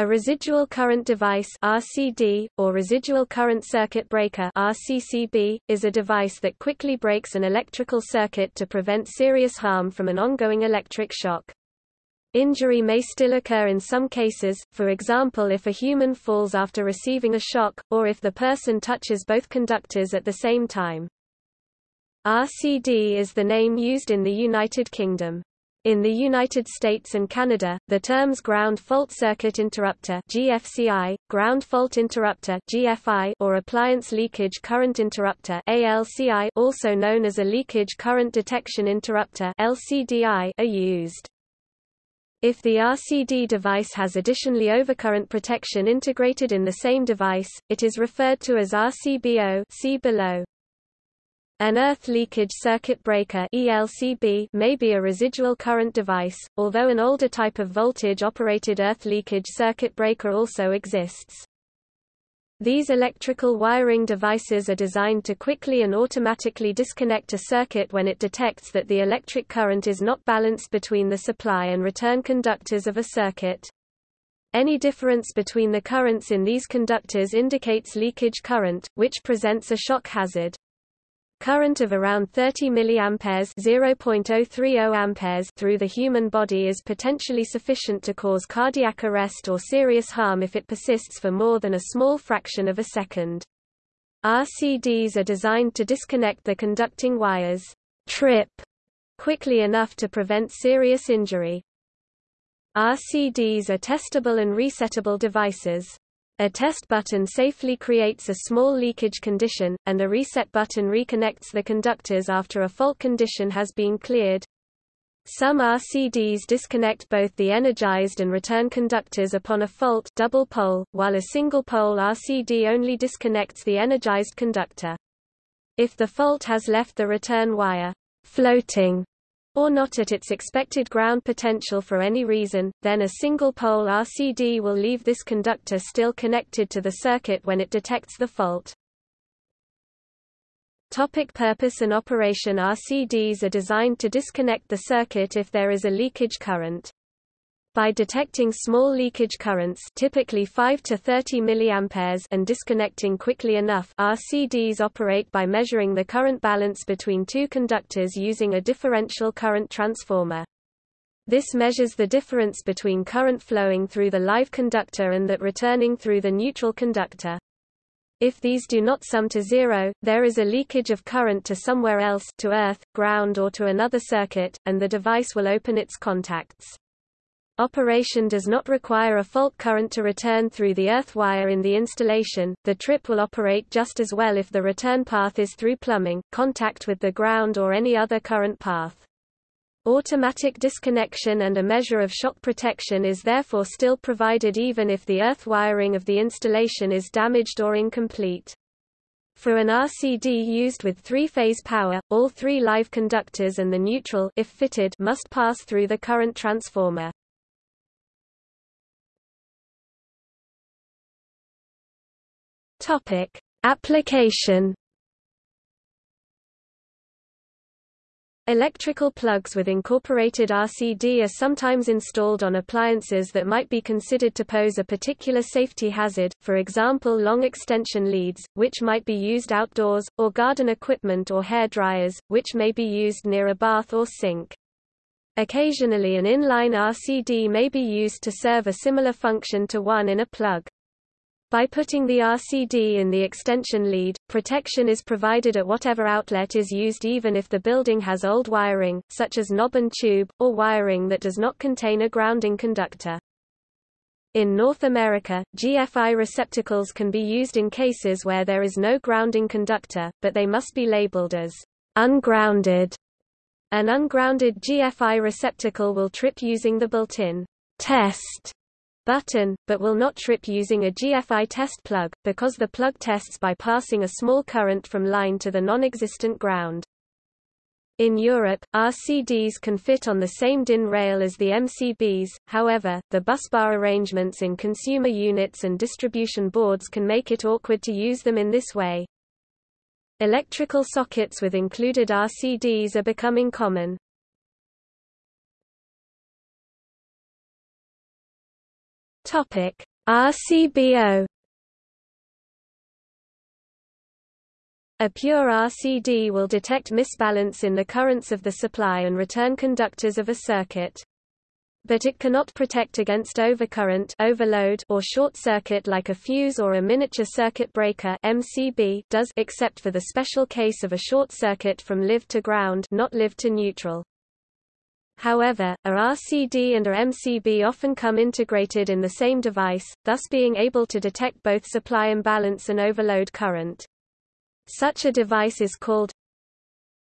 A residual current device RCD, or residual current circuit breaker RCCB, is a device that quickly breaks an electrical circuit to prevent serious harm from an ongoing electric shock. Injury may still occur in some cases, for example if a human falls after receiving a shock, or if the person touches both conductors at the same time. RCD is the name used in the United Kingdom. In the United States and Canada, the terms ground fault circuit interrupter (GFCI), ground fault interrupter (GFI), or appliance leakage current interrupter (ALCI), also known as a leakage current detection interrupter (LCDI), are used. If the RCD device has additionally overcurrent protection integrated in the same device, it is referred to as RCBO see below. An earth leakage circuit breaker ELCB may be a residual current device, although an older type of voltage-operated earth leakage circuit breaker also exists. These electrical wiring devices are designed to quickly and automatically disconnect a circuit when it detects that the electric current is not balanced between the supply and return conductors of a circuit. Any difference between the currents in these conductors indicates leakage current, which presents a shock hazard. Current of around 30 mA (0.030 amperes) through the human body is potentially sufficient to cause cardiac arrest or serious harm if it persists for more than a small fraction of a second. RCDs are designed to disconnect the conducting wires trip quickly enough to prevent serious injury. RCDs are testable and resettable devices. A test button safely creates a small leakage condition, and a reset button reconnects the conductors after a fault condition has been cleared. Some RCDs disconnect both the energized and return conductors upon a fault double pole, while a single pole RCD only disconnects the energized conductor. If the fault has left the return wire floating or not at its expected ground potential for any reason, then a single-pole RCD will leave this conductor still connected to the circuit when it detects the fault. Topic purpose and operation RCDs are designed to disconnect the circuit if there is a leakage current. By detecting small leakage currents typically 5 to 30 mA and disconnecting quickly enough RCDs operate by measuring the current balance between two conductors using a differential current transformer. This measures the difference between current flowing through the live conductor and that returning through the neutral conductor. If these do not sum to zero, there is a leakage of current to somewhere else to earth, ground or to another circuit, and the device will open its contacts. Operation does not require a fault current to return through the earth wire in the installation. The trip will operate just as well if the return path is through plumbing, contact with the ground or any other current path. Automatic disconnection and a measure of shock protection is therefore still provided even if the earth wiring of the installation is damaged or incomplete. For an RCD used with three-phase power, all three live conductors and the neutral if fitted must pass through the current transformer. Topic: Application Electrical plugs with incorporated RCD are sometimes installed on appliances that might be considered to pose a particular safety hazard, for example long extension leads, which might be used outdoors, or garden equipment or hair dryers, which may be used near a bath or sink. Occasionally an inline RCD may be used to serve a similar function to one in a plug. By putting the RCD in the extension lead, protection is provided at whatever outlet is used even if the building has old wiring, such as knob and tube, or wiring that does not contain a grounding conductor. In North America, GFI receptacles can be used in cases where there is no grounding conductor, but they must be labeled as ungrounded. An ungrounded GFI receptacle will trip using the built-in test button, but will not trip using a GFI test plug, because the plug tests by passing a small current from line to the non-existent ground. In Europe, RCDs can fit on the same DIN rail as the MCBs, however, the busbar arrangements in consumer units and distribution boards can make it awkward to use them in this way. Electrical sockets with included RCDs are becoming common. Topic: RCBO A pure RCD will detect misbalance in the currents of the supply and return conductors of a circuit. But it cannot protect against overcurrent overload or short circuit like a fuse or a miniature circuit breaker MCB does except for the special case of a short circuit from live to ground not live to neutral. However, a RCD and a MCB often come integrated in the same device, thus being able to detect both supply imbalance and overload current. Such a device is called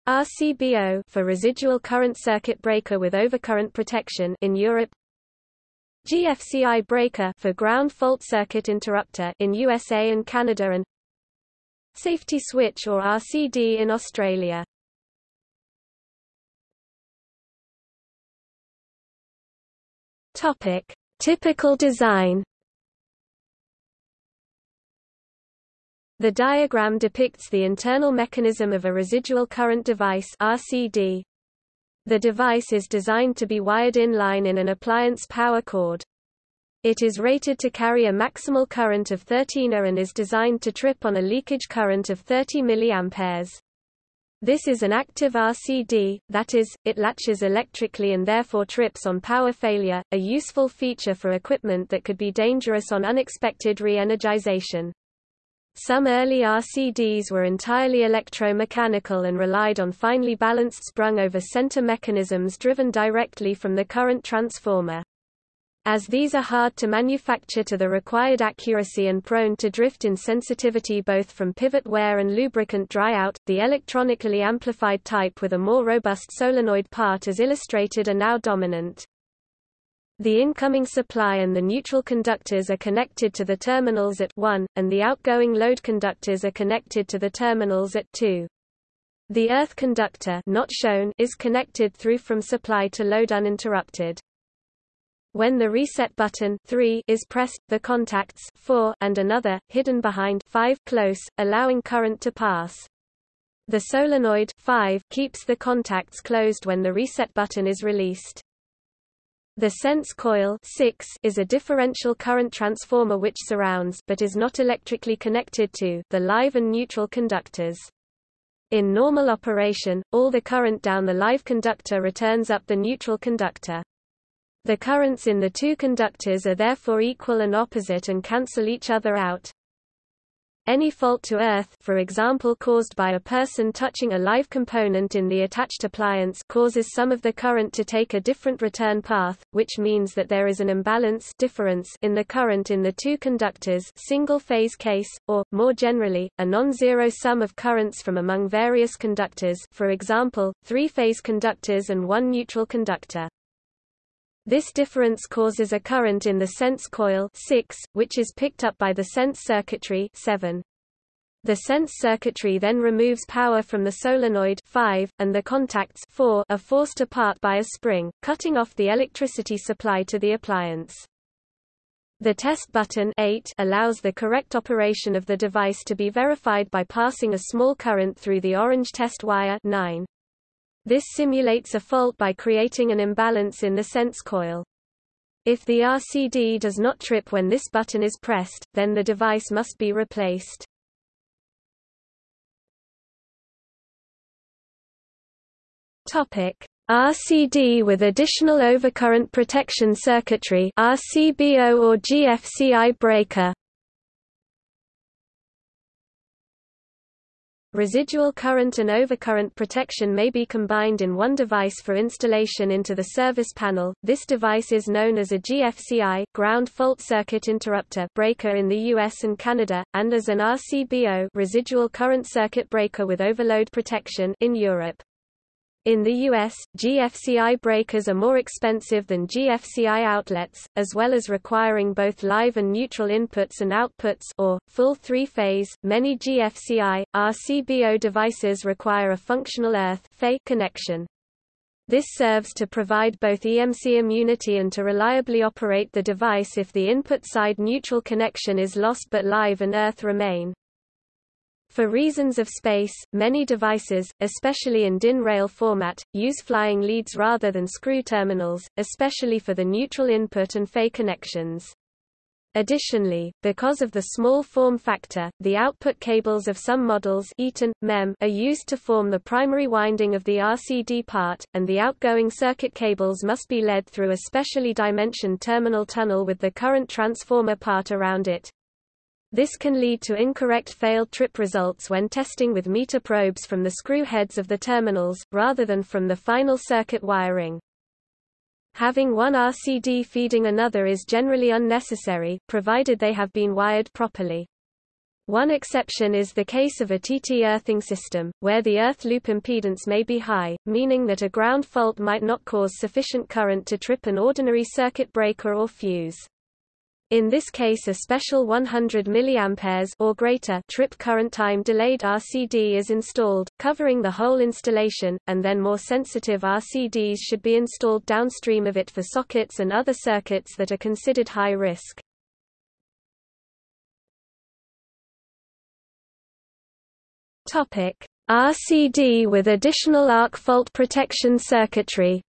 RCBO for residual current circuit breaker with overcurrent protection in Europe GFCI breaker for ground fault circuit interrupter in USA and Canada and safety switch or RCD in Australia. Topic: Typical design The diagram depicts the internal mechanism of a residual current device RCD. The device is designed to be wired in line in an appliance power cord. It is rated to carry a maximal current of 13 A and is designed to trip on a leakage current of 30 mA. This is an active RCD, that is, it latches electrically and therefore trips on power failure, a useful feature for equipment that could be dangerous on unexpected re-energization. Some early RCDs were entirely electromechanical and relied on finely balanced sprung-over center mechanisms driven directly from the current transformer. As these are hard to manufacture to the required accuracy and prone to drift in sensitivity both from pivot wear and lubricant dry-out, the electronically amplified type with a more robust solenoid part as illustrated are now dominant. The incoming supply and the neutral conductors are connected to the terminals at 1, and the outgoing load conductors are connected to the terminals at 2. The earth conductor not shown is connected through from supply to load uninterrupted. When the reset button 3 is pressed, the contacts 4 and another, hidden behind 5 close, allowing current to pass. The solenoid 5 keeps the contacts closed when the reset button is released. The sense coil 6 is a differential current transformer which surrounds but is not electrically connected to the live and neutral conductors. In normal operation, all the current down the live conductor returns up the neutral conductor. The currents in the two conductors are therefore equal and opposite and cancel each other out. Any fault to earth for example caused by a person touching a live component in the attached appliance causes some of the current to take a different return path, which means that there is an imbalance difference in the current in the two conductors single-phase case, or, more generally, a non-zero sum of currents from among various conductors for example, three-phase conductors and one neutral conductor. This difference causes a current in the sense coil 6, which is picked up by the sense circuitry 7. The sense circuitry then removes power from the solenoid 5, and the contacts 4 are forced apart by a spring, cutting off the electricity supply to the appliance. The test button 8 allows the correct operation of the device to be verified by passing a small current through the orange test wire 9. This simulates a fault by creating an imbalance in the sense coil. If the RCD does not trip when this button is pressed, then the device must be replaced. Topic: RCD with additional overcurrent protection circuitry RCBO or GFCI breaker Residual current and overcurrent protection may be combined in one device for installation into the service panel. This device is known as a GFCI ground fault circuit interrupter breaker in the US and Canada, and as an RCBO residual current circuit breaker with overload protection in Europe. In the US, GFCI breakers are more expensive than GFCI outlets, as well as requiring both live and neutral inputs and outputs or, full three-phase. Many GFCI, RCBO devices require a functional earth connection. This serves to provide both EMC immunity and to reliably operate the device if the input side neutral connection is lost but live and earth remain. For reasons of space, many devices, especially in DIN rail format, use flying leads rather than screw terminals, especially for the neutral input and PHY connections. Additionally, because of the small form factor, the output cables of some models Eaton, MEM are used to form the primary winding of the RCD part, and the outgoing circuit cables must be led through a specially dimensioned terminal tunnel with the current transformer part around it. This can lead to incorrect failed trip results when testing with meter probes from the screw heads of the terminals, rather than from the final circuit wiring. Having one RCD feeding another is generally unnecessary, provided they have been wired properly. One exception is the case of a TT earthing system, where the earth loop impedance may be high, meaning that a ground fault might not cause sufficient current to trip an ordinary circuit breaker or fuse. In this case a special 100 mA or greater trip current time delayed RCD is installed, covering the whole installation, and then more sensitive RCDs should be installed downstream of it for sockets and other circuits that are considered high risk. RCD with additional arc fault protection circuitry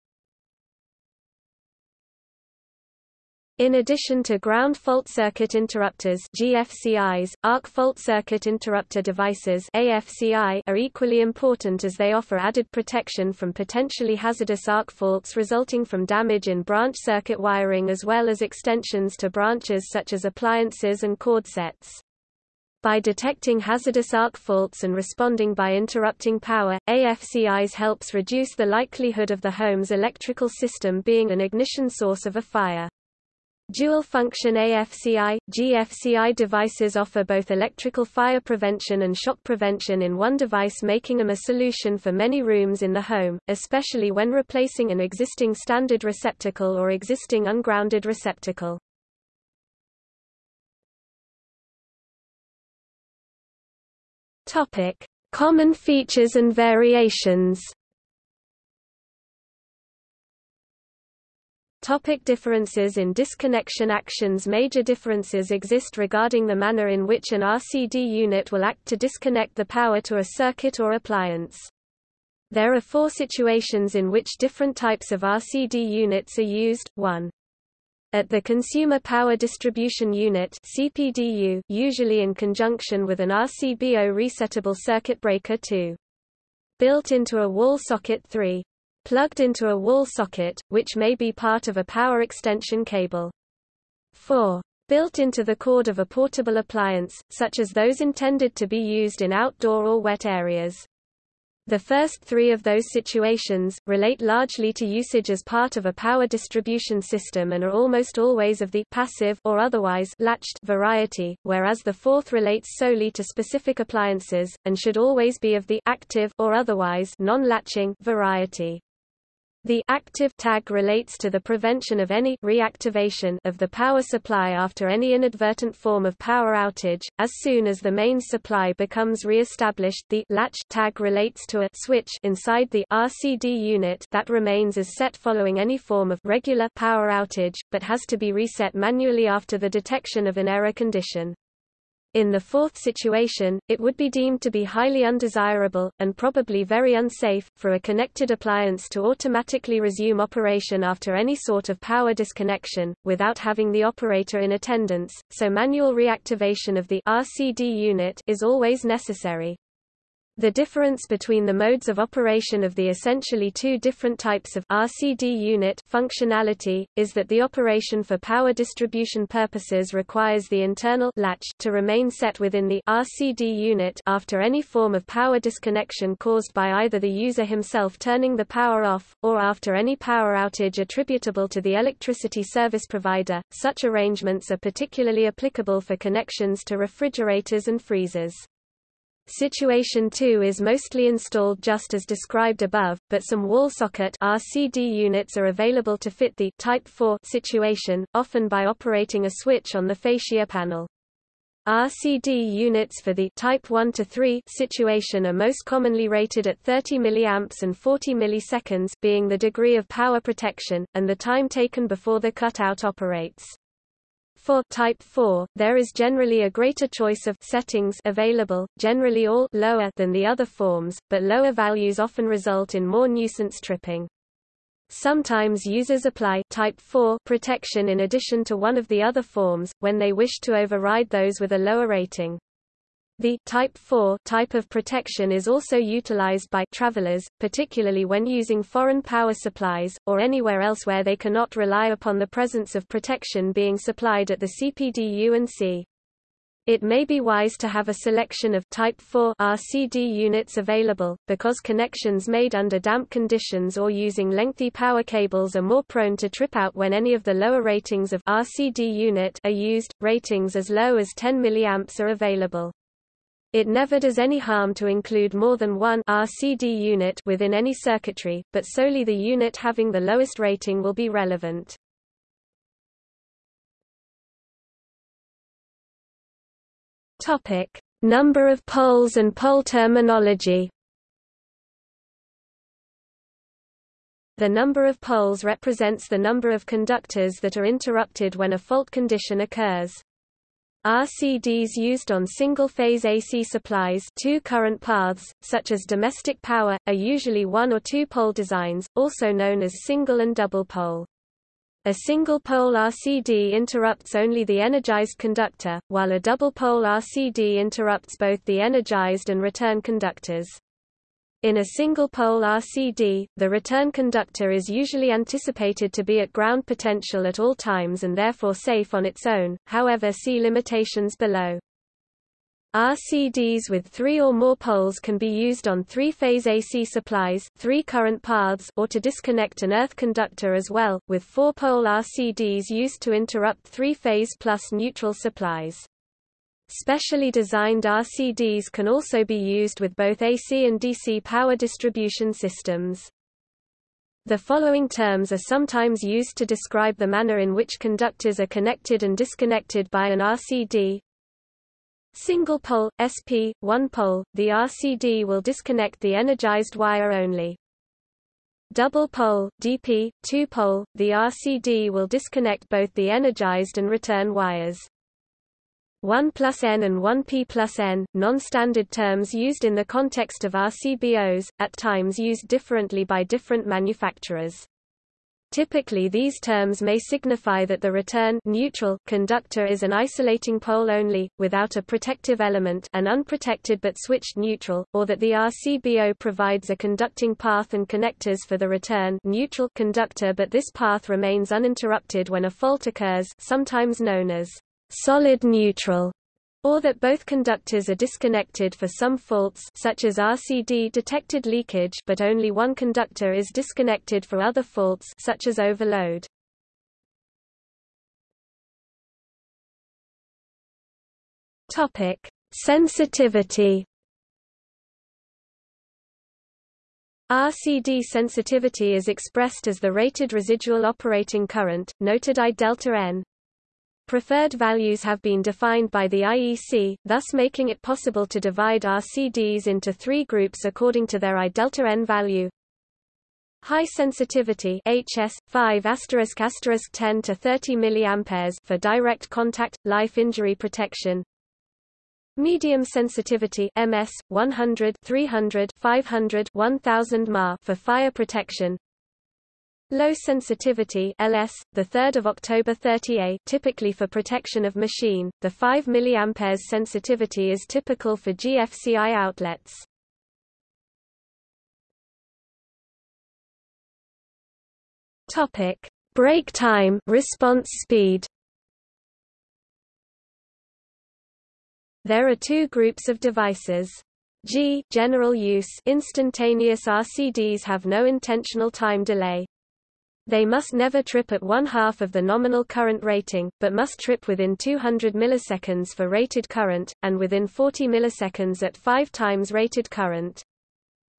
In addition to ground fault circuit interrupters GFCIs, arc fault circuit interrupter devices AFCI are equally important as they offer added protection from potentially hazardous arc faults resulting from damage in branch circuit wiring as well as extensions to branches such as appliances and cord sets. By detecting hazardous arc faults and responding by interrupting power, AFCIs helps reduce the likelihood of the home's electrical system being an ignition source of a fire. Dual-function AFCI, GFCI devices offer both electrical fire prevention and shock prevention in one device making them a solution for many rooms in the home, especially when replacing an existing standard receptacle or existing ungrounded receptacle. Common features and variations Topic differences in disconnection actions Major differences exist regarding the manner in which an RCD unit will act to disconnect the power to a circuit or appliance. There are four situations in which different types of RCD units are used. 1. At the Consumer Power Distribution Unit CPDU, usually in conjunction with an RCBO resettable circuit breaker 2. Built into a wall socket 3 plugged into a wall socket, which may be part of a power extension cable. 4. Built into the cord of a portable appliance, such as those intended to be used in outdoor or wet areas. The first three of those situations, relate largely to usage as part of a power distribution system and are almost always of the passive or otherwise latched variety, whereas the fourth relates solely to specific appliances, and should always be of the active or otherwise non-latching variety. The active tag relates to the prevention of any reactivation of the power supply after any inadvertent form of power outage. As soon as the main supply becomes re-established, the latch tag relates to a switch inside the RCD unit that remains as set following any form of regular power outage, but has to be reset manually after the detection of an error condition. In the fourth situation, it would be deemed to be highly undesirable, and probably very unsafe, for a connected appliance to automatically resume operation after any sort of power disconnection, without having the operator in attendance, so manual reactivation of the RCD unit is always necessary. The difference between the modes of operation of the essentially two different types of RCD unit functionality, is that the operation for power distribution purposes requires the internal latch to remain set within the RCD unit after any form of power disconnection caused by either the user himself turning the power off, or after any power outage attributable to the electricity service provider. Such arrangements are particularly applicable for connections to refrigerators and freezers. Situation 2 is mostly installed just as described above, but some wall socket RCD units are available to fit the Type 4 situation, often by operating a switch on the fascia panel. RCD units for the Type 1 to 3 situation are most commonly rated at 30 mA and 40 milliseconds being the degree of power protection, and the time taken before the cutout operates. For Type 4, there is generally a greater choice of settings available, generally all lower than the other forms, but lower values often result in more nuisance tripping. Sometimes users apply type 4 protection in addition to one of the other forms, when they wish to override those with a lower rating. The Type 4 type of protection is also utilized by travelers, particularly when using foreign power supplies, or anywhere else where they cannot rely upon the presence of protection being supplied at the CPD-UNC. It may be wise to have a selection of Type 4 RCD units available, because connections made under damp conditions or using lengthy power cables are more prone to trip out when any of the lower ratings of RCD unit are used. Ratings as low as 10 mA are available. It never does any harm to include more than one RCD unit within any circuitry, but solely the unit having the lowest rating will be relevant. Topic: Number of poles and pole terminology. The number of poles represents the number of conductors that are interrupted when a fault condition occurs. RCDs used on single-phase AC supplies two current paths, such as domestic power, are usually one- or two-pole designs, also known as single and double pole. A single-pole RCD interrupts only the energized conductor, while a double-pole RCD interrupts both the energized and return conductors. In a single-pole RCD, the return conductor is usually anticipated to be at ground potential at all times and therefore safe on its own, however see limitations below. RCDs with three or more poles can be used on three-phase AC supplies three current paths or to disconnect an earth conductor as well, with four-pole RCDs used to interrupt three-phase plus neutral supplies. Specially designed RCDs can also be used with both AC and DC power distribution systems. The following terms are sometimes used to describe the manner in which conductors are connected and disconnected by an RCD. Single pole, SP, one pole, the RCD will disconnect the energized wire only. Double pole, DP, two pole, the RCD will disconnect both the energized and return wires. 1 plus N and 1P plus N, non-standard terms used in the context of RCBOs, at times used differently by different manufacturers. Typically these terms may signify that the return neutral conductor is an isolating pole only, without a protective element an unprotected but switched neutral, or that the RCBO provides a conducting path and connectors for the return neutral conductor but this path remains uninterrupted when a fault occurs sometimes known as solid neutral, or that both conductors are disconnected for some faults such as RCD detected leakage but only one conductor is disconnected for other faults such as overload. Topic: Sensitivity RCD sensitivity is expressed as the rated residual operating current, noted I delta N, Preferred values have been defined by the IEC, thus making it possible to divide RCDs into three groups according to their I delta N value. High sensitivity HS 5 asterisk asterisk 10 to 30 mA for direct contact life injury protection. Medium sensitivity MS 100 300 500 1000 mA for fire protection. Low sensitivity LS, the 3rd of October 30A, typically for protection of machine. The 5 mA sensitivity is typical for GFCI outlets. Topic: Break time, response speed. There are two groups of devices. G general use instantaneous RCDs have no intentional time delay. They must never trip at one half of the nominal current rating, but must trip within 200 milliseconds for rated current, and within 40 milliseconds at 5 times rated current.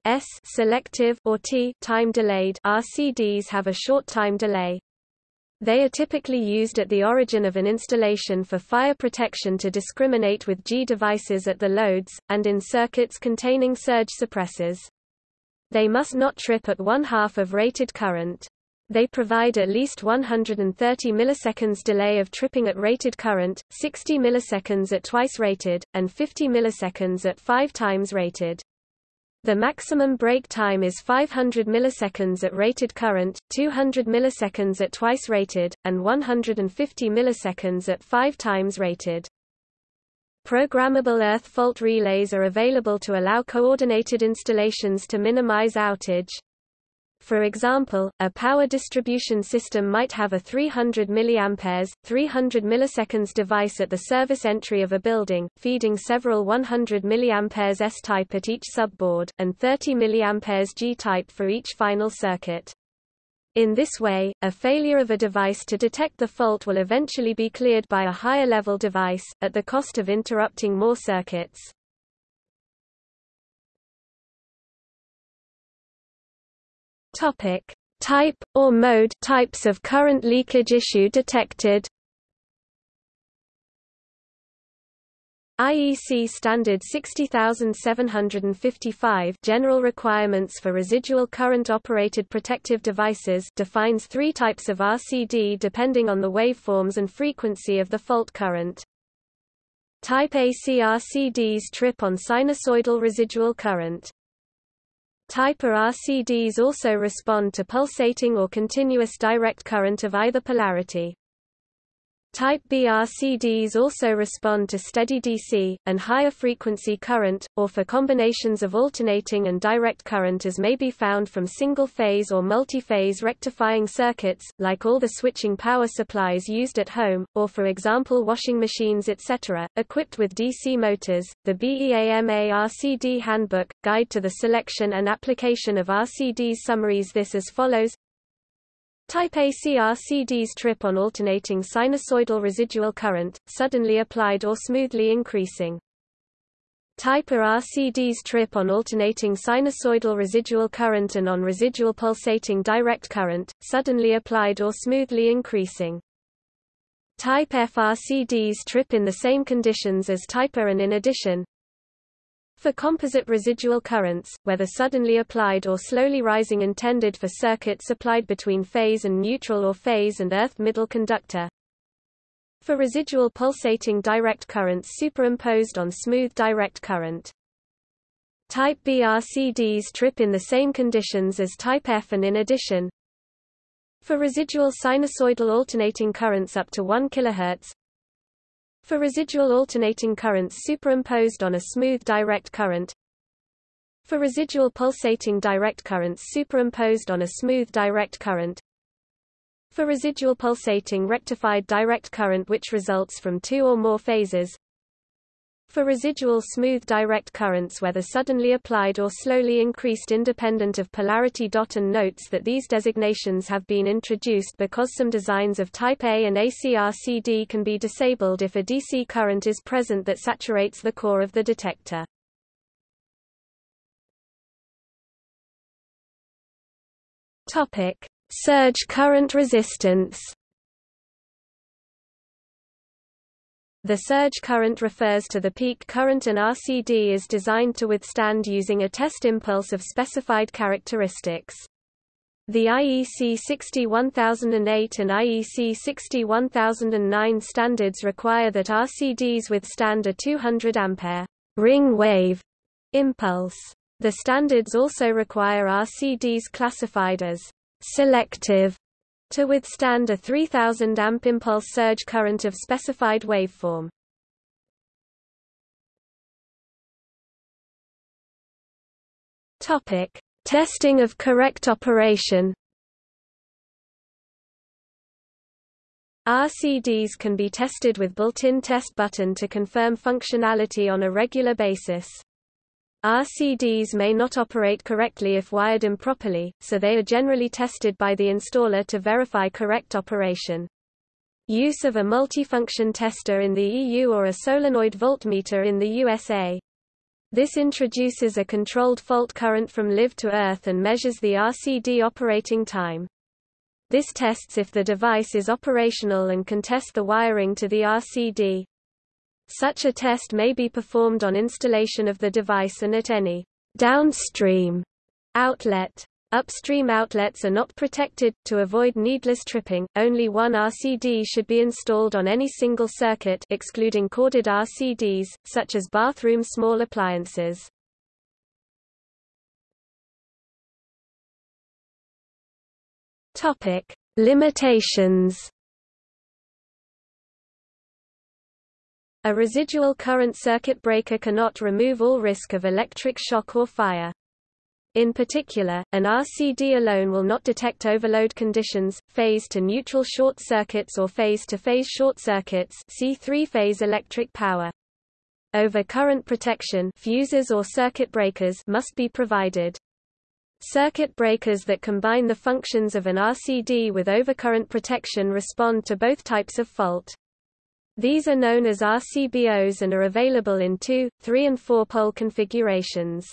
S selective or T time delayed RCDs have a short time delay. They are typically used at the origin of an installation for fire protection to discriminate with G devices at the loads, and in circuits containing surge suppressors. They must not trip at one half of rated current. They provide at least 130 milliseconds delay of tripping at rated current, 60 milliseconds at twice rated, and 50 milliseconds at five times rated. The maximum break time is 500 milliseconds at rated current, 200 milliseconds at twice rated, and 150 milliseconds at five times rated. Programmable earth fault relays are available to allow coordinated installations to minimize outage. For example, a power distribution system might have a 300 mA, 300 milliseconds device at the service entry of a building, feeding several 100 mA S-type at each subboard, and 30 mA G-type for each final circuit. In this way, a failure of a device to detect the fault will eventually be cleared by a higher level device, at the cost of interrupting more circuits. Topic: Type or mode types of current leakage issue detected. IEC Standard 60755 General Requirements for Residual Current Operated Protective Devices defines three types of RCD depending on the waveforms and frequency of the fault current. Type A CRCDs trip on sinusoidal residual current. Type RCDs also respond to pulsating or continuous direct current of either polarity. Type B RCDs also respond to steady DC, and higher frequency current, or for combinations of alternating and direct current as may be found from single-phase or multi-phase rectifying circuits, like all the switching power supplies used at home, or for example washing machines etc., equipped with DC motors. The BEAMA RCD Handbook, Guide to the Selection and Application of RCDs summaries this as follows Type ACRCDs trip on alternating sinusoidal residual current, suddenly applied or smoothly increasing. Type RCDs trip on alternating sinusoidal residual current and on residual pulsating direct current, suddenly applied or smoothly increasing. Type FRCDs trip in the same conditions as type A and in addition, for composite residual currents, whether suddenly applied or slowly rising intended for circuits applied between phase and neutral or phase and earth middle conductor. For residual pulsating direct currents superimposed on smooth direct current. Type B RCDs trip in the same conditions as Type F and in addition, for residual sinusoidal alternating currents up to 1 kHz, for residual alternating currents superimposed on a smooth direct current For residual pulsating direct currents superimposed on a smooth direct current For residual pulsating rectified direct current which results from two or more phases for residual smooth direct currents whether suddenly applied or slowly increased independent of polarity. And notes that these designations have been introduced because some designs of Type A and ACRCD can be disabled if a DC current is present that saturates the core of the detector. Topic: Surge current resistance. The surge current refers to the peak current an RCD is designed to withstand using a test impulse of specified characteristics. The IEC 61008 and IEC 61009 standards require that RCDs withstand a 200 ampere ring wave impulse. The standards also require RCDs classified as selective to withstand a 3000 amp impulse surge current of specified waveform. Topic: Testing of correct operation. RCDs can be tested with built-in test button to confirm functionality on a regular basis. RCDs may not operate correctly if wired improperly, so they are generally tested by the installer to verify correct operation. Use of a multifunction tester in the EU or a solenoid voltmeter in the USA. This introduces a controlled fault current from live to earth and measures the RCD operating time. This tests if the device is operational and can test the wiring to the RCD. Such a test may be performed on installation of the device and at any downstream outlet. Upstream outlets are not protected. To avoid needless tripping, only one RCD should be installed on any single circuit excluding corded RCDs, such as bathroom small appliances. Topic. Limitations A residual current circuit breaker cannot remove all risk of electric shock or fire. In particular, an RCD alone will not detect overload conditions, phase to neutral short circuits or phase to phase short circuits see three-phase electric power. Over current protection fuses or circuit breakers must be provided. Circuit breakers that combine the functions of an RCD with overcurrent protection respond to both types of fault. These are known as RCBOs and are available in 2, 3 and 4 pole configurations.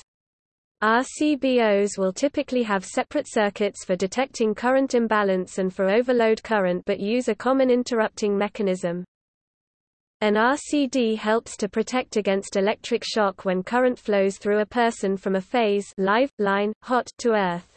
RCBOs will typically have separate circuits for detecting current imbalance and for overload current but use a common interrupting mechanism. An RCD helps to protect against electric shock when current flows through a person from a phase live, line, hot to earth.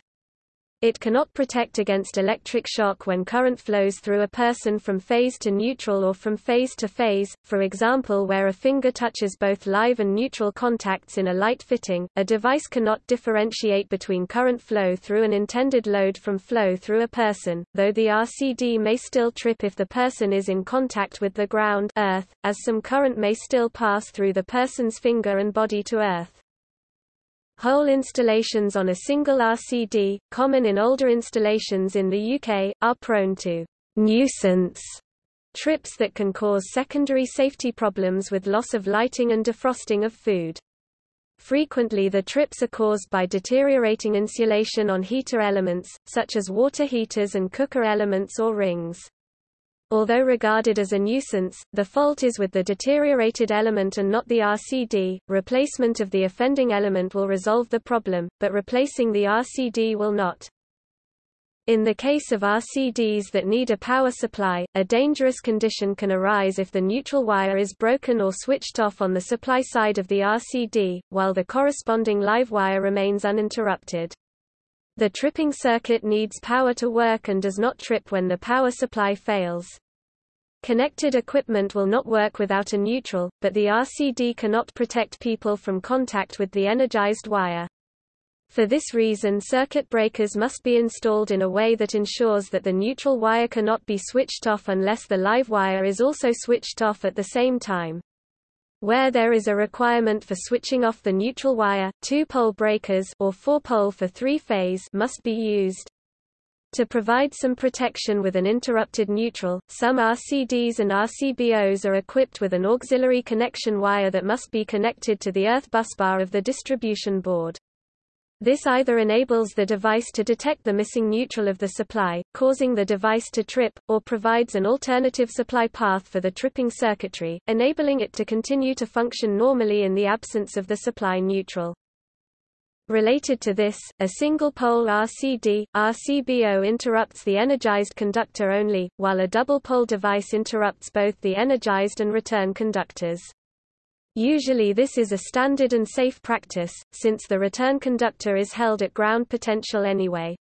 It cannot protect against electric shock when current flows through a person from phase to neutral or from phase to phase, for example where a finger touches both live and neutral contacts in a light fitting. A device cannot differentiate between current flow through an intended load from flow through a person, though the RCD may still trip if the person is in contact with the ground earth, as some current may still pass through the person's finger and body to earth. Whole installations on a single RCD, common in older installations in the UK, are prone to nuisance trips that can cause secondary safety problems with loss of lighting and defrosting of food. Frequently the trips are caused by deteriorating insulation on heater elements, such as water heaters and cooker elements or rings. Although regarded as a nuisance, the fault is with the deteriorated element and not the RCD. Replacement of the offending element will resolve the problem, but replacing the RCD will not. In the case of RCDs that need a power supply, a dangerous condition can arise if the neutral wire is broken or switched off on the supply side of the RCD, while the corresponding live wire remains uninterrupted. The tripping circuit needs power to work and does not trip when the power supply fails. Connected equipment will not work without a neutral, but the RCD cannot protect people from contact with the energized wire. For this reason circuit breakers must be installed in a way that ensures that the neutral wire cannot be switched off unless the live wire is also switched off at the same time. Where there is a requirement for switching off the neutral wire, two-pole breakers or four-pole for three-phase must be used. To provide some protection with an interrupted neutral, some RCDs and RCBOs are equipped with an auxiliary connection wire that must be connected to the earth busbar of the distribution board. This either enables the device to detect the missing neutral of the supply, causing the device to trip, or provides an alternative supply path for the tripping circuitry, enabling it to continue to function normally in the absence of the supply neutral. Related to this, a single-pole RCD, RCBO interrupts the energized conductor only, while a double-pole device interrupts both the energized and return conductors. Usually this is a standard and safe practice, since the return conductor is held at ground potential anyway.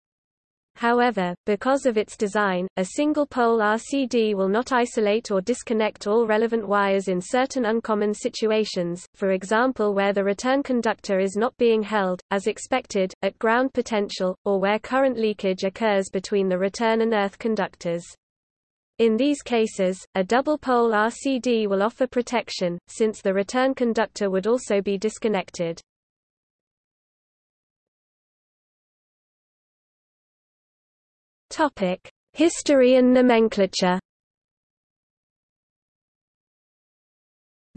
However, because of its design, a single-pole RCD will not isolate or disconnect all relevant wires in certain uncommon situations, for example where the return conductor is not being held, as expected, at ground potential, or where current leakage occurs between the return and earth conductors. In these cases, a double-pole RCD will offer protection, since the return conductor would also be disconnected. History and nomenclature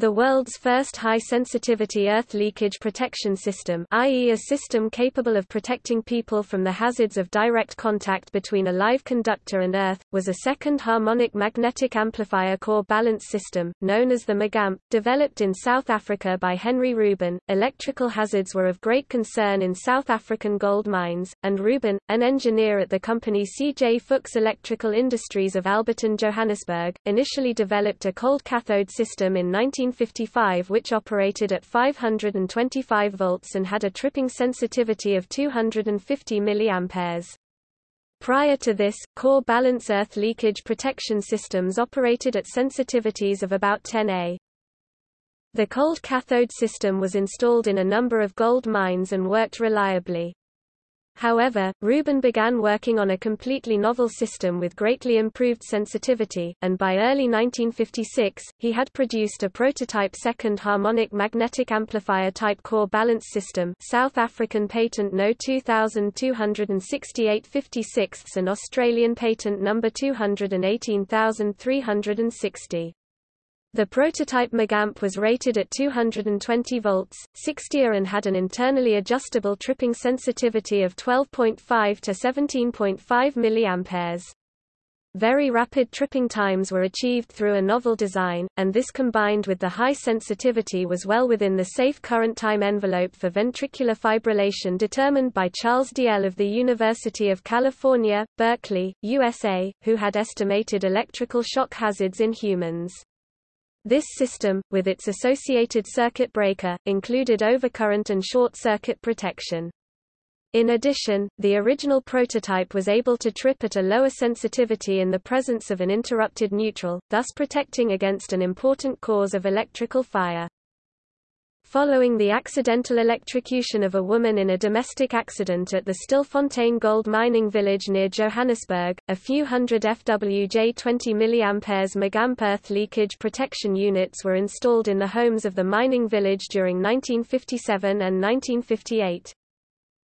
The world's first high-sensitivity earth leakage protection system i.e. a system capable of protecting people from the hazards of direct contact between a live conductor and earth, was a second harmonic magnetic amplifier core balance system, known as the MAGAMP, developed in South Africa by Henry Rubin. Electrical hazards were of great concern in South African gold mines, and Rubin, an engineer at the company C.J. Fuchs Electrical Industries of Alberton, Johannesburg, initially developed a cold cathode system in 19 1955 which operated at 525 volts and had a tripping sensitivity of 250 mA. Prior to this, core balance earth leakage protection systems operated at sensitivities of about 10 A. The cold cathode system was installed in a number of gold mines and worked reliably. However, Rubin began working on a completely novel system with greatly improved sensitivity, and by early 1956, he had produced a prototype second harmonic magnetic amplifier type core balance system South African patent No 226856 and Australian patent number 218360. The prototype Magamp was rated at 220 volts, 60 A and had an internally adjustable tripping sensitivity of 12.5 to 17.5 mA. Very rapid tripping times were achieved through a novel design, and this combined with the high sensitivity was well within the safe current time envelope for ventricular fibrillation determined by Charles Dalziel of the University of California, Berkeley, USA, who had estimated electrical shock hazards in humans. This system, with its associated circuit breaker, included overcurrent and short-circuit protection. In addition, the original prototype was able to trip at a lower sensitivity in the presence of an interrupted neutral, thus protecting against an important cause of electrical fire. Following the accidental electrocution of a woman in a domestic accident at the Stilfontein gold mining village near Johannesburg, a few hundred FWJ 20 mA Magamp earth leakage protection units were installed in the homes of the mining village during 1957 and 1958.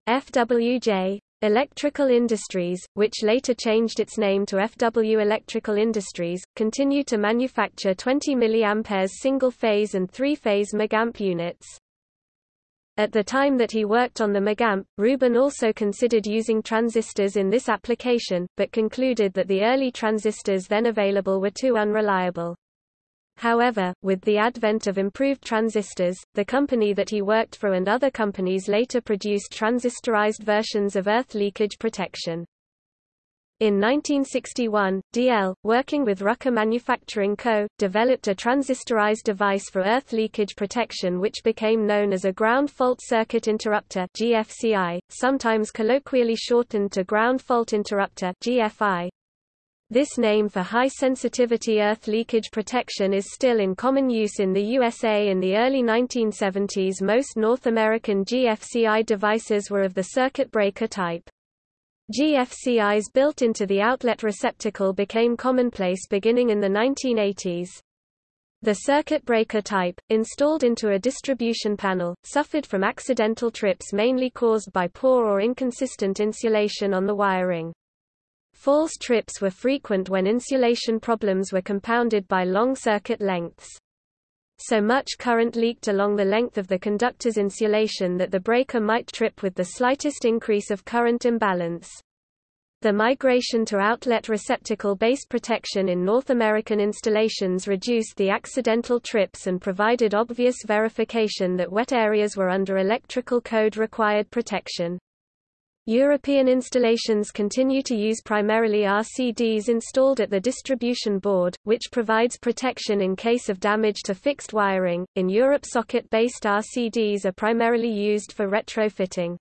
FWJ Electrical Industries, which later changed its name to FW Electrical Industries, continued to manufacture 20 mA single-phase and three-phase Magamp units. At the time that he worked on the Magamp, Rubin also considered using transistors in this application, but concluded that the early transistors then available were too unreliable. However, with the advent of improved transistors, the company that he worked for and other companies later produced transistorized versions of earth leakage protection. In 1961, Dalziel, working with Rucker Manufacturing Co., developed a transistorized device for earth leakage protection which became known as a ground fault circuit interrupter GFCI, sometimes colloquially shortened to ground fault interrupter GFI. This name for high-sensitivity earth leakage protection is still in common use in the USA in the early 1970s most North American GFCI devices were of the circuit breaker type. GFCIs built into the outlet receptacle became commonplace beginning in the 1980s. The circuit breaker type, installed into a distribution panel, suffered from accidental trips mainly caused by poor or inconsistent insulation on the wiring. False trips were frequent when insulation problems were compounded by long circuit lengths. So much current leaked along the length of the conductor's insulation that the breaker might trip with the slightest increase of current imbalance. The migration to outlet receptacle-based protection in North American installations reduced the accidental trips and provided obvious verification that wet areas were under electrical code required protection. European installations continue to use primarily RCDs installed at the distribution board, which provides protection in case of damage to fixed wiring. In Europe, socket based RCDs are primarily used for retrofitting.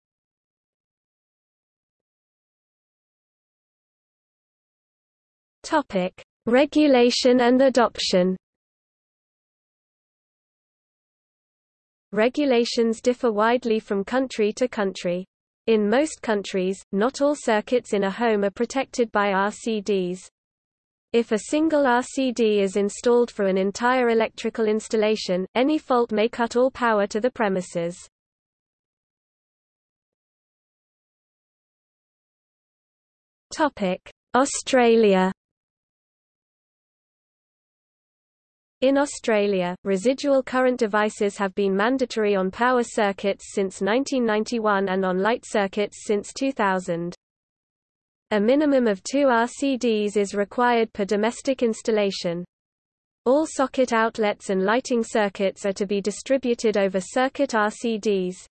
Topic: Regulation and adoption. Regulations differ widely from country to country. In most countries, not all circuits in a home are protected by RCDs. If a single RCD is installed for an entire electrical installation, any fault may cut all power to the premises. Australia In Australia, residual current devices have been mandatory on power circuits since 1991 and on light circuits since 2000. A minimum of two RCDs is required per domestic installation. All socket outlets and lighting circuits are to be distributed over circuit RCDs.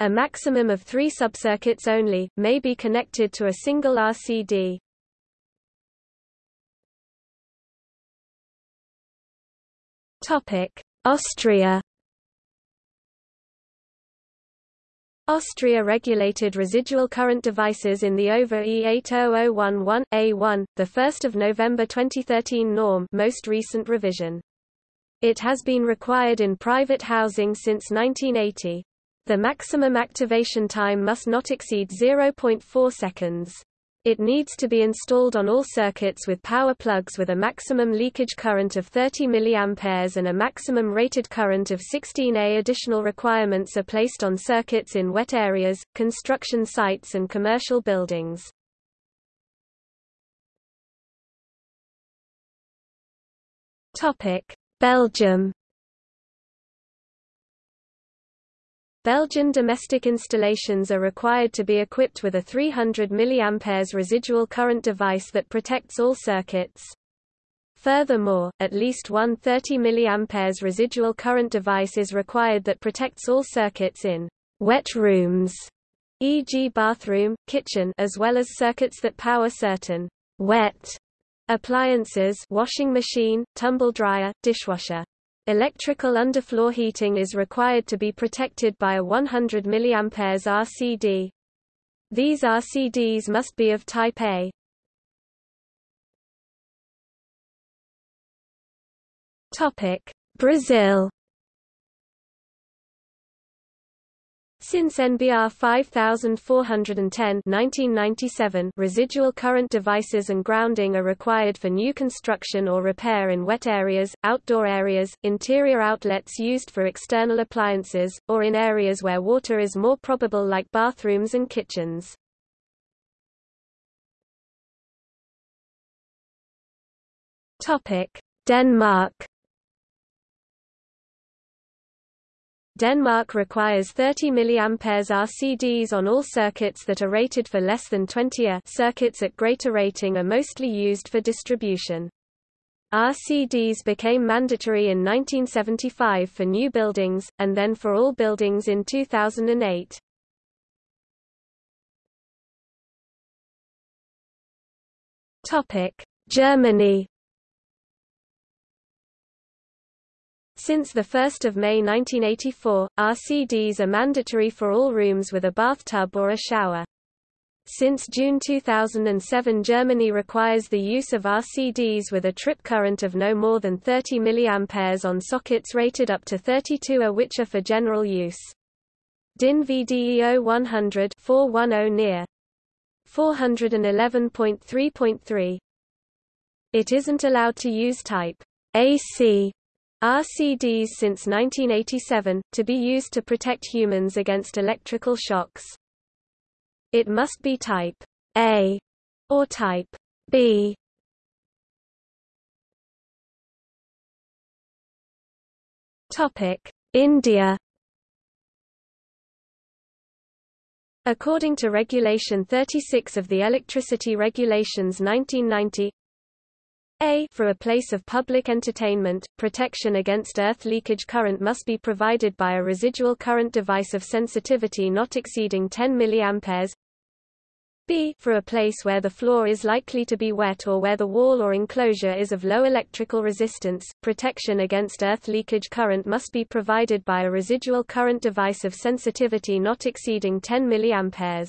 A maximum of three subcircuits only, may be connected to a single RCD. Austria Austria regulated residual current devices in the OVA E80011-A1, the 1st of November 2013 norm most recent revision. It has been required in private housing since 1980. The maximum activation time must not exceed 0.4 seconds. It needs to be installed on all circuits with power plugs with a maximum leakage current of 30 mA and a maximum rated current of 16 A. Additional requirements are placed on circuits in wet areas, construction sites and commercial buildings. Belgium Belgian domestic installations are required to be equipped with a 300 mA residual current device that protects all circuits. Furthermore, at least one 30 mA residual current device is required that protects all circuits in wet rooms, e.g. bathroom, kitchen as well as circuits that power certain wet appliances washing machine, tumble dryer, dishwasher. Electrical underfloor heating is required to be protected by a 100 mA RCD. These RCDs must be of type A. Brazil Since NBR 5410 1997, residual current devices and grounding are required for new construction or repair in wet areas, outdoor areas, interior outlets used for external appliances, or in areas where water is more probable like bathrooms and kitchens. Denmark Denmark requires 30 mA RCDs on all circuits that are rated for less than 20 A circuits at greater rating are mostly used for distribution. RCDs became mandatory in 1975 for new buildings, and then for all buildings in 2008. Germany Since 1 May 1984, RCDs are mandatory for all rooms with a bathtub or a shower. Since June 2007 Germany requires the use of RCDs with a trip current of no more than 30 mA on sockets rated up to 32 A which are for general use. DIN VDEO 100 410 near 411.3.3 It isn't allowed to use type AC RCDs since 1987, to be used to protect humans against electrical shocks. It must be type A or type B. Topic: India According to Regulation 36 of the Electricity Regulations 1990, a for a place of public entertainment, protection against earth leakage current must be provided by a residual current device of sensitivity not exceeding 10 mA. B for a place where the floor is likely to be wet or where the wall or enclosure is of low electrical resistance, protection against earth leakage current must be provided by a residual current device of sensitivity not exceeding 10 mA.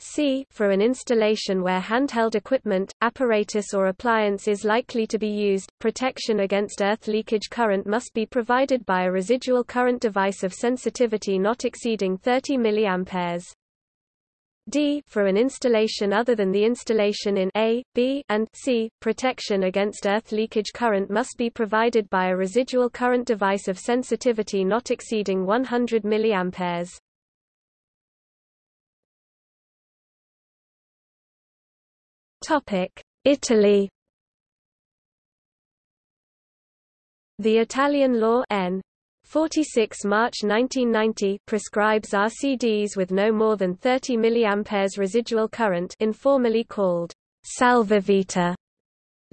C for an installation where handheld equipment, apparatus or appliance is likely to be used, protection against earth leakage current must be provided by a residual current device of sensitivity not exceeding 30 mA. D for an installation other than the installation in A, B, and C, protection against earth leakage current must be provided by a residual current device of sensitivity not exceeding 100 mA. Italy The Italian law N. 46 March 1990 prescribes RCDs with no more than 30 mA residual current informally called salvavita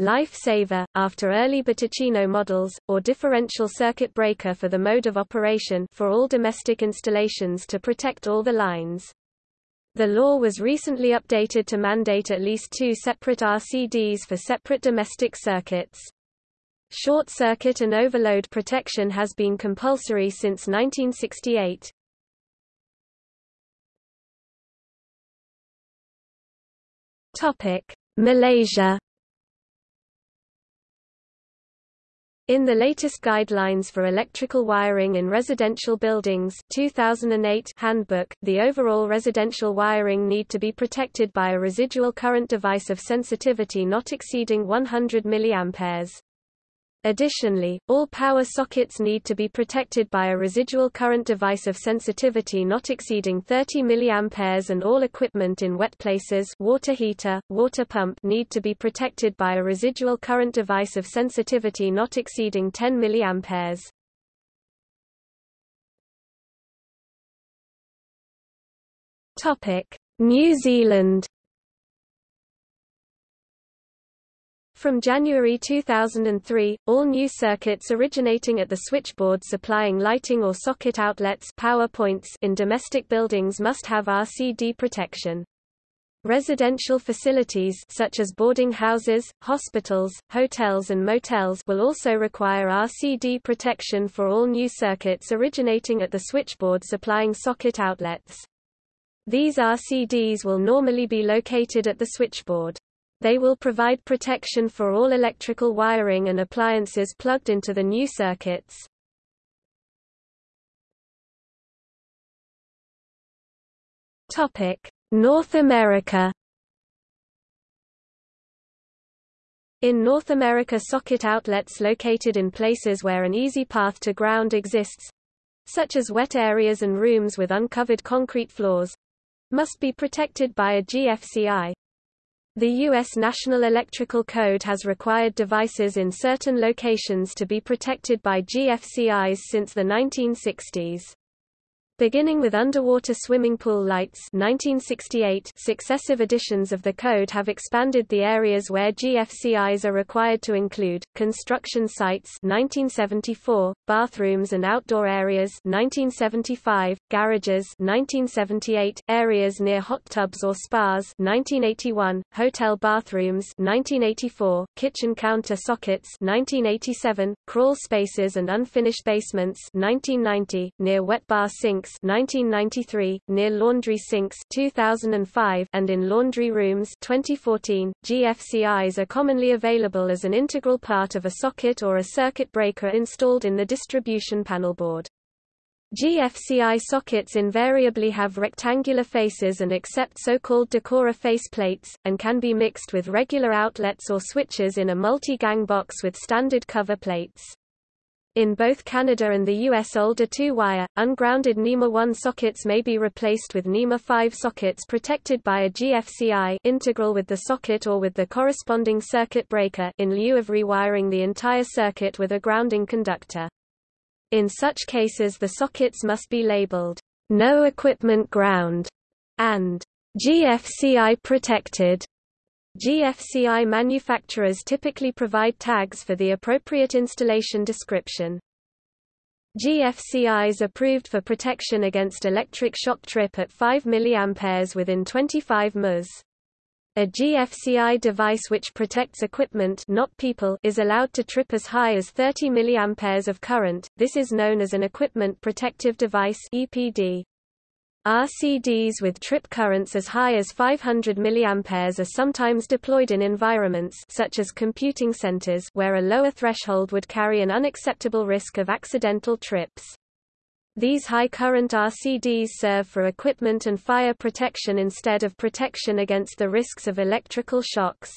Lifesaver, after early BTicino models, or differential circuit breaker for the mode of operation for all domestic installations to protect all the lines. The law was recently updated to mandate at least two separate RCDs for separate domestic circuits. Short circuit and overload protection has been compulsory since 1968. Topic: Malaysia In the latest Guidelines for Electrical Wiring in Residential Buildings 2008 handbook, the overall residential wiring need to be protected by a residual current device of sensitivity not exceeding 100 mA. Additionally, all power sockets need to be protected by a residual current device of sensitivity not exceeding 30 mA and all equipment in wet places water heater, water pump need to be protected by a residual current device of sensitivity not exceeding 10 mA. New Zealand From January 2003, all new circuits originating at the switchboard supplying lighting or socket outlets power points in domestic buildings must have RCD protection. Residential facilities such as boarding houses, hospitals, hotels and motels will also require RCD protection for all new circuits originating at the switchboard supplying socket outlets. These RCDs will normally be located at the switchboard. They will provide protection for all electrical wiring and appliances plugged into the new circuits. North America. In North America socket outlets located in places where an easy path to ground exists, such as wet areas and rooms with uncovered concrete floors, must be protected by a GFCI. The U.S. National Electrical Code has required devices in certain locations to be protected by GFCIs since the 1960s. Beginning with underwater swimming pool lights 1968, successive editions of the code have expanded the areas where GFCIs are required to include, construction sites 1974, bathrooms and outdoor areas 1975, garages 1978, areas near hot tubs or spas 1981, hotel bathrooms 1984, kitchen counter sockets 1987, crawl spaces and unfinished basements 1990, near wet bar sinks sinks 1993, near laundry sinks 2005, and in laundry rooms 2014. GFCIs are commonly available as an integral part of a socket or a circuit breaker installed in the distribution panel board. GFCI sockets invariably have rectangular faces and accept so-called Decora face plates, and can be mixed with regular outlets or switches in a multi-gang box with standard cover plates. In both Canada and the US older 2-wire, ungrounded NEMA 1 sockets may be replaced with NEMA 5 sockets protected by a GFCI integral with the socket or with the corresponding circuit breaker in lieu of rewiring the entire circuit with a grounding conductor. In such cases the sockets must be labeled, "'No Equipment Ground' and "'GFCI Protected' GFCI manufacturers typically provide tags for the appropriate installation description. GFCIs approved for protection against electric shock trip at 5 mA within 25 ms. A GFCI device which protects equipment not people is allowed to trip as high as 30 mA of current, this is known as an Equipment Protective Device EPD. RCDs with trip currents as high as 500 mA are sometimes deployed in environments such as computing centers where a lower threshold would carry an unacceptable risk of accidental trips. These high-current RCDs serve for equipment and fire protection instead of protection against the risks of electrical shocks.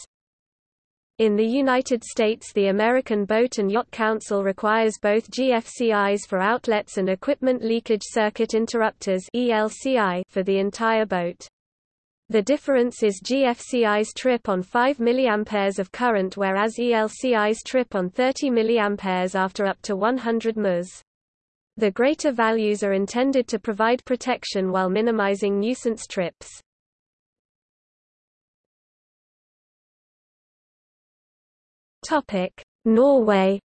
In the United States the American Boat and Yacht Council requires both GFCIs for outlets and equipment leakage circuit interrupters for the entire boat. The difference is GFCIs trip on 5 mA of current whereas ELCIs trip on 30 mA after up to 100 ms. The greater values are intended to provide protection while minimizing nuisance trips. Norway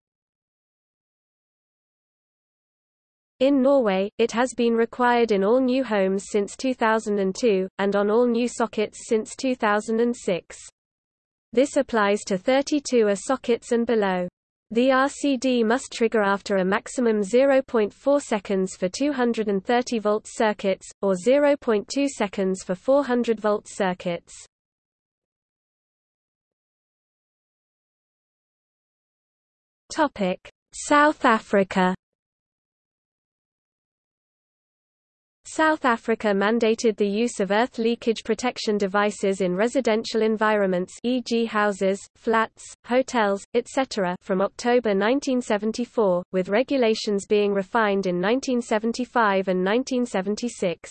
In Norway, it has been required in all new homes since 2002, and on all new sockets since 2006. This applies to 32A sockets and below. The RCD must trigger after a maximum 0.4 seconds for 230 volt circuits, or 0.2 seconds for 400 volt circuits. Topic: South Africa South Africa mandated the use of earth leakage protection devices in residential environments e.g. houses, flats, hotels, etc. from October 1974, with regulations being refined in 1975 and 1976.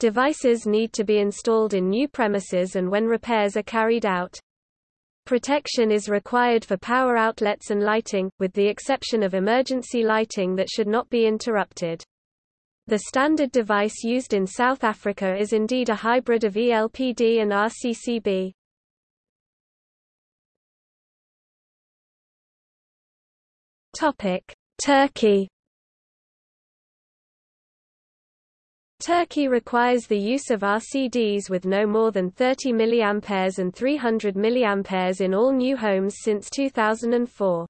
Devices need to be installed in new premises and when repairs are carried out. Protection is required for power outlets and lighting, with the exception of emergency lighting that should not be interrupted. The standard device used in South Africa is indeed a hybrid of ELPD and RCCB. Topic: Turkey Turkey requires the use of RCDs with no more than 30 mA and 300 mA in all new homes since 2004.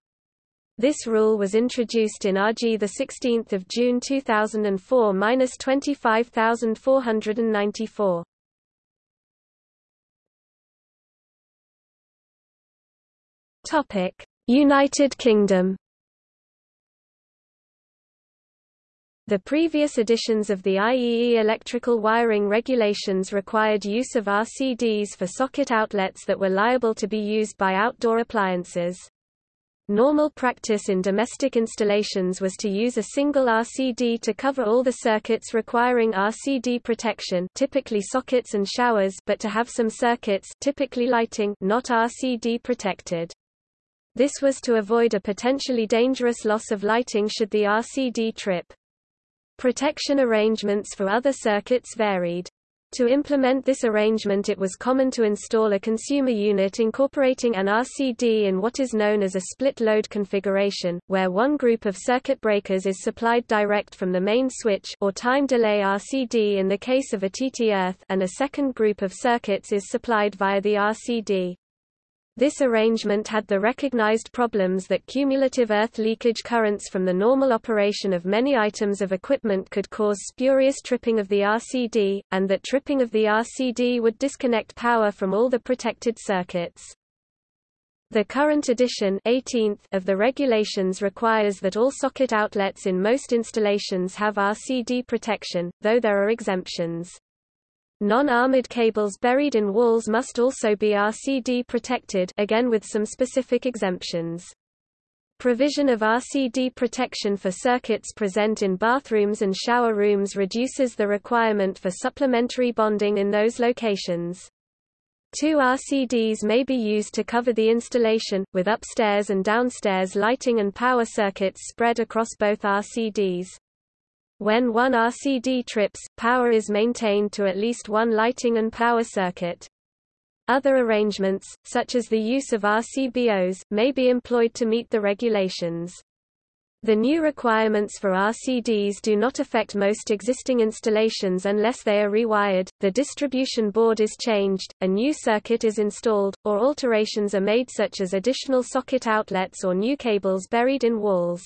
This rule was introduced in RG 16 June 2004-25494. Topic: United Kingdom. The previous editions of the IEE electrical wiring regulations required use of RCDs for socket outlets that were liable to be used by outdoor appliances. Normal practice in domestic installations was to use a single RCD to cover all the circuits requiring RCD protection typically sockets and showers but to have some circuits typically lighting not RCD protected. This was to avoid a potentially dangerous loss of lighting should the RCD trip. Protection arrangements for other circuits varied. To implement this arrangement it was common to install a consumer unit incorporating an RCD in what is known as a split-load configuration, where one group of circuit breakers is supplied direct from the main switch or time delay RCD in the case of a TT earth and a second group of circuits is supplied via the RCD. This arrangement had the recognized problems that cumulative earth leakage currents from the normal operation of many items of equipment could cause spurious tripping of the RCD, and that tripping of the RCD would disconnect power from all the protected circuits. The current edition 18th of the regulations requires that all socket outlets in most installations have RCD protection, though there are exemptions. Non-armored cables buried in walls must also be RCD protected again with some specific exemptions. Provision of RCD protection for circuits present in bathrooms and shower rooms reduces the requirement for supplementary bonding in those locations. Two RCDs may be used to cover the installation, with upstairs and downstairs lighting and power circuits spread across both RCDs. When one RCD trips, power is maintained to at least one lighting and power circuit. Other arrangements, such as the use of RCBOs, may be employed to meet the regulations. The new requirements for RCDs do not affect most existing installations unless they are rewired, the distribution board is changed, a new circuit is installed, or alterations are made such as additional socket outlets or new cables buried in walls.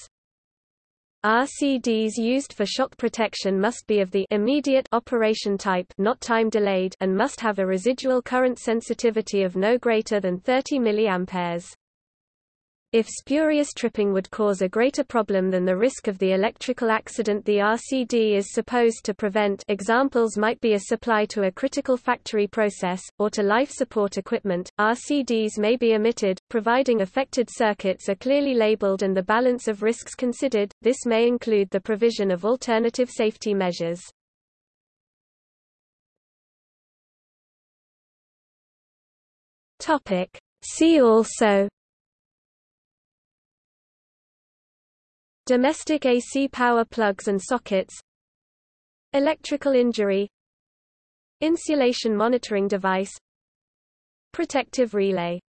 RCDs used for shock protection must be of the immediate operation type not time delayed and must have a residual current sensitivity of no greater than 30 mA. If spurious tripping would cause a greater problem than the risk of the electrical accident the RCD is supposed to prevent. Examples might be a supply to a critical factory process, or to life support equipment, RCDs may be omitted, providing affected circuits are clearly labeled and the balance of risks considered, this may include the provision of alternative safety measures. See also Domestic AC power plugs and sockets Electrical injury Insulation monitoring device Protective relay